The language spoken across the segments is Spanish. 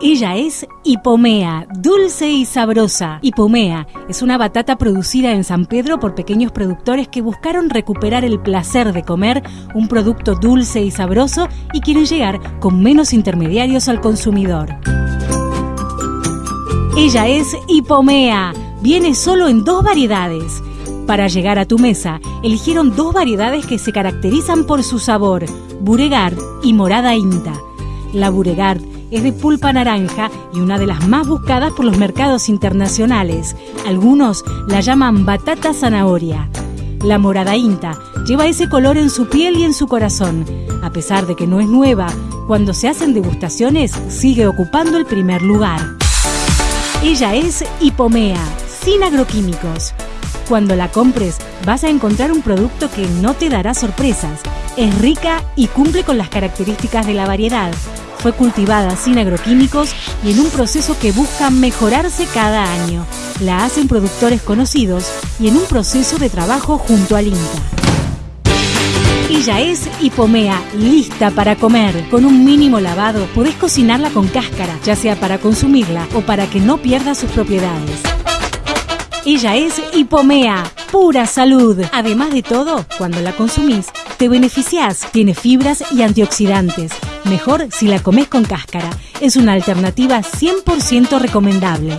Ella es Hipomea, dulce y sabrosa. Hipomea es una batata producida en San Pedro por pequeños productores que buscaron recuperar el placer de comer un producto dulce y sabroso y quieren llegar con menos intermediarios al consumidor. Ella es Hipomea. Viene solo en dos variedades. Para llegar a tu mesa, eligieron dos variedades que se caracterizan por su sabor, Buregard y Morada Inta. La Buregard es de pulpa naranja y una de las más buscadas por los mercados internacionales. Algunos la llaman batata zanahoria. La morada inta lleva ese color en su piel y en su corazón. A pesar de que no es nueva, cuando se hacen degustaciones sigue ocupando el primer lugar. Ella es Hipomea, sin agroquímicos. Cuando la compres vas a encontrar un producto que no te dará sorpresas. Es rica y cumple con las características de la variedad fue cultivada sin agroquímicos y en un proceso que busca mejorarse cada año. La hacen productores conocidos y en un proceso de trabajo junto al INTA. Ella es hipomea, lista para comer. Con un mínimo lavado podés cocinarla con cáscara, ya sea para consumirla o para que no pierda sus propiedades. Ella es hipomea, pura salud. Además de todo, cuando la consumís, te beneficiás. Tiene fibras y antioxidantes Mejor si la comes con cáscara. Es una alternativa 100% recomendable.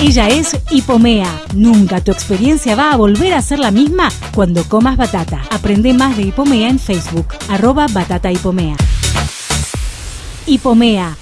Ella es Hipomea. Nunca tu experiencia va a volver a ser la misma cuando comas batata. Aprende más de Hipomea en Facebook, arroba batata Hipomea. Hipomea